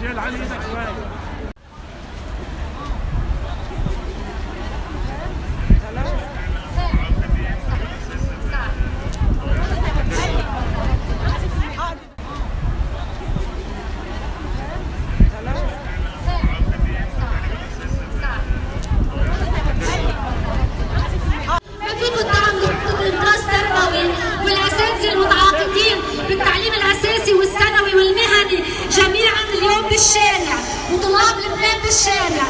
رجال على يدك شوي بالشارع وطلاب لبنان بالشارع